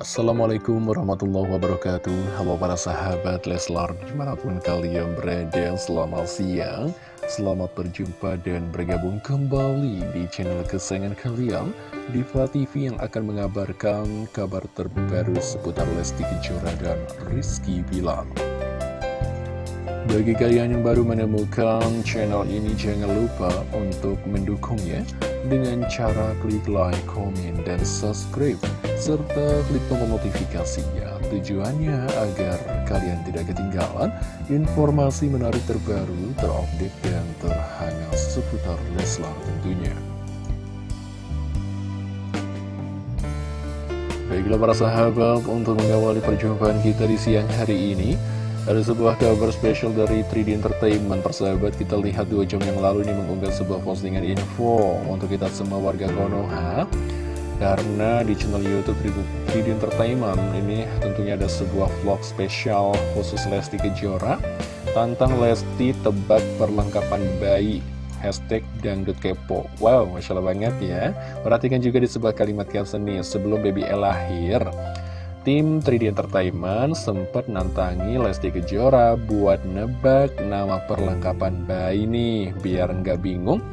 Assalamualaikum warahmatullahi wabarakatuh. Halo para sahabat Leslar Di mana pun kalian berada Selamat siang. Selamat berjumpa dan bergabung kembali Di channel kesayangan kalian Diva TV yang akan mengabarkan Kabar terbaru seputar Lesti Kejora dan Rizky Bilar. Bagi kalian yang baru menemukan channel ini, jangan lupa untuk mendukungnya dengan cara klik like, komen, dan subscribe, serta klik tombol notifikasinya. Tujuannya agar kalian tidak ketinggalan informasi menarik terbaru, terupdate, dan terhangat seputar Leslar tentunya. Baiklah para sahabat, untuk mengawali perjumpaan kita di siang hari ini, ada sebuah kabar spesial dari 3D Entertainment Persahabat. Kita lihat dua jam yang lalu ini mengunggah sebuah postingan info Untuk kita semua warga Konoha. Karena di channel Youtube 3D Entertainment Ini tentunya ada sebuah vlog spesial khusus Lesti Kejora. Tantang Lesti tebak perlengkapan bayi. Hashtag dangdut kepo. Wow, Masya Allah banget ya. Perhatikan juga di sebuah kalimat caption nih Sebelum baby E lahir Tim 3D Entertainment sempat nantangi Lesti Kejora buat nebak nama perlengkapan bayi nih Biar nggak bingung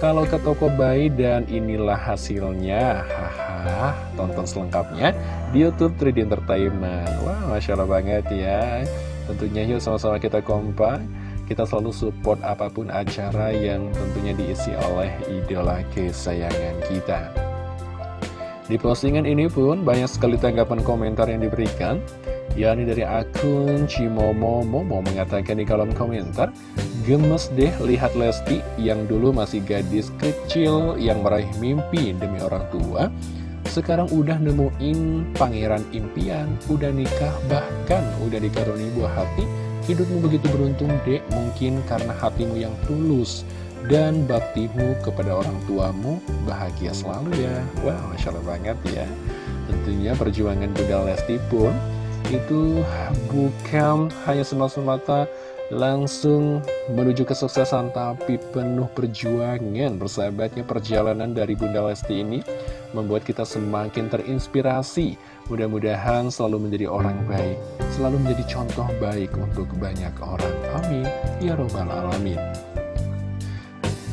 kalau ke toko bayi dan inilah hasilnya. Haha, tonton selengkapnya di Youtube 3D Entertainment. Wah, Masya Allah banget ya. Tentunya yuk sama-sama kita kompak. Kita selalu support apa pun acara yang tentunya diisi oleh idola kesayangan kita di postingan ini pun banyak sekali tanggapan komentar yang diberikan. Yakni dari akun Cimomo Momo mengatakan di kolom komentar Gemes deh lihat Lesti yang dulu masih gadis kecil yang meraih mimpi demi orang tua. Sekarang udah nemuin pangeran impian, udah nikah bahkan udah dikaruni buah hati. Hidupmu begitu beruntung dek mungkin karena hatimu yang tulus dan baktimu kepada orang tuamu bahagia selalu ya. Wah wow, Masya Allah banget ya. Tentunya perjuangan Bunda Lesti pun itu bukan hanya semata-mata langsung menuju kesuksesan tapi penuh perjuangan bersahabatnya perjalanan dari Bunda Lesti ini membuat kita semakin terinspirasi. Mudah-mudahan selalu menjadi orang baik selalu menjadi contoh baik untuk banyak orang. Amin. Ya robbal alamin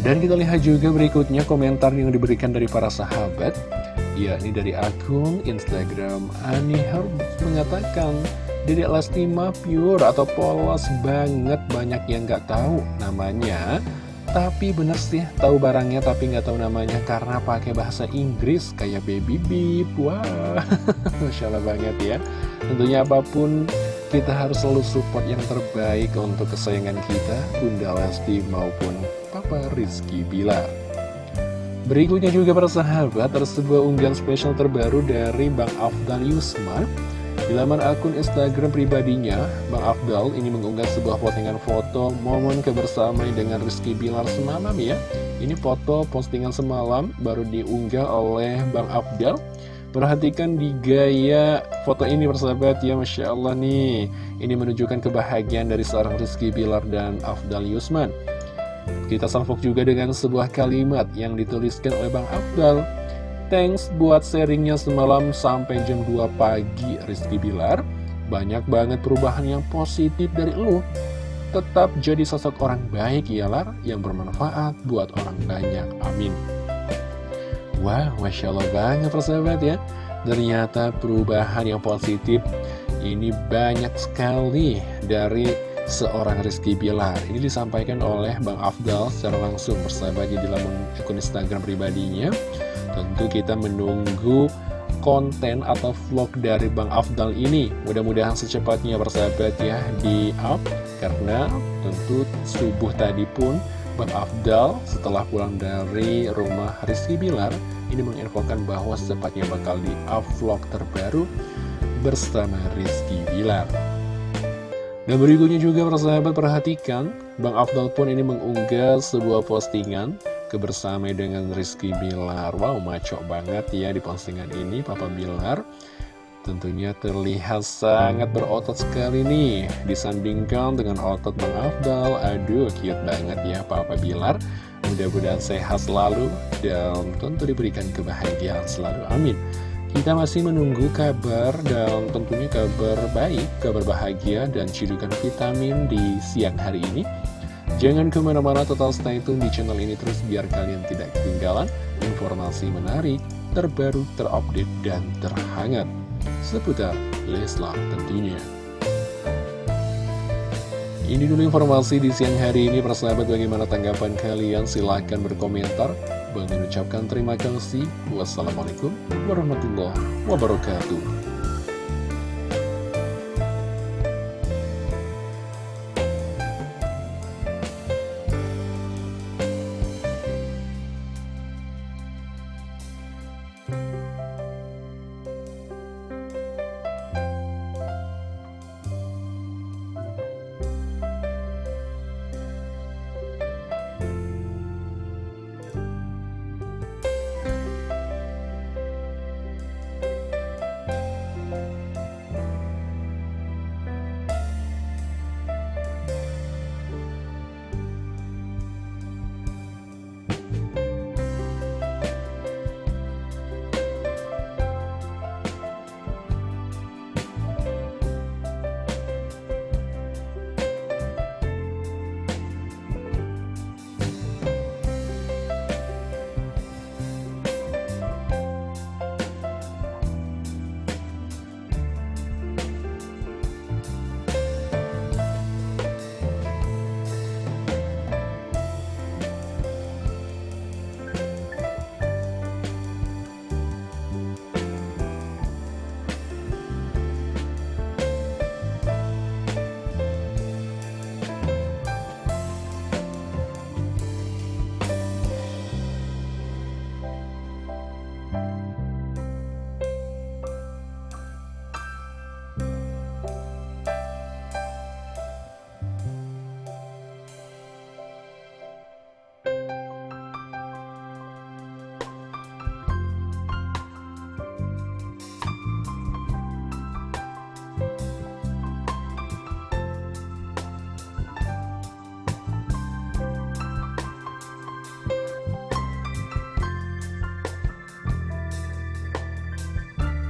dan kita lihat juga berikutnya komentar yang diberikan dari para sahabat yakni dari akun Instagram Ani Herbs mengatakan Dedek Lesti mah pure atau polos banget banyak yang nggak tahu namanya. Tapi bener sih tahu barangnya tapi nggak tahu namanya karena pakai bahasa Inggris kayak baby beep wah. Masya Allah banget ya. Tentunya apa pun kita harus selalu support yang terbaik untuk kesayangan kita Bunda Lesti maupun Papa Rizky Bilar. Berikutnya juga para sahabat ada sebuah unggahan spesial terbaru dari Bang Afdal Yusma. Di laman akun Instagram pribadinya, Bang Afdal ini mengunggah sebuah postingan foto momen kebersamaan dengan Rizky Bilar semalam ya. Ini foto postingan semalam baru diunggah oleh Bang Afdal Perhatikan di gaya foto ini persahabat. Ya Masya Allah nih. Ini menunjukkan kebahagiaan dari seorang Rizky Bilar dan Afdal Yusman. Kita salvok juga dengan sebuah kalimat yang dituliskan oleh Bang Afdal. Thanks buat sharingnya semalam sampai jam 2 pagi Rizky Bilar. Banyak banget perubahan yang positif dari lu. Tetap jadi sosok orang baik ya Lar Yang bermanfaat buat orang banyak. Amin Wah, Masya Allah banget persahabat ya. Ternyata perubahan yang positif ini banyak sekali dari seorang Rizky Bilar. Ini disampaikan oleh Bang Afdal secara langsung persahabatnya di dalam akun Instagram pribadinya. Tentu kita menunggu konten atau vlog dari Bang Afdal ini. Mudah-mudahan secepatnya persahabat ya di up. Karena tentu subuh tadi pun Bang Afdal setelah pulang dari rumah Rizky Bilar ini menginfokan bahwa secepatnya bakal di vlog terbaru bersama Rizky Bilar. Dan berikutnya juga persahabat perhatikan, Bang Afdal pun ini mengunggah sebuah postingan kebersamaan dengan Rizky Bilar. Wow, maco banget ya di postingan ini Papa Bilar. Tentunya terlihat sangat berotot sekali nih. Disandingkan dengan otot Bang Afdal. Aduh cute banget ya Papa Bilar. Mudah-mudahan sehat selalu Dan tentu diberikan kebahagiaan selalu. Amin. Kita masih menunggu kabar dan tentunya kabar baik, kabar bahagia dan cidukan vitamin di siang hari ini. Jangan ke mana-mana total stay tune di channel ini terus biar kalian tidak ketinggalan informasi menarik, terbaru, terupdate, dan terhangat seputar Leslar tentunya. Ini dulu informasi di siang hari ini, persahabat bagaimana tanggapan kalian? Silahkan berkomentar. Mengucapkan terima kasih. Wassalamualaikum warahmatullahi wabarakatuh.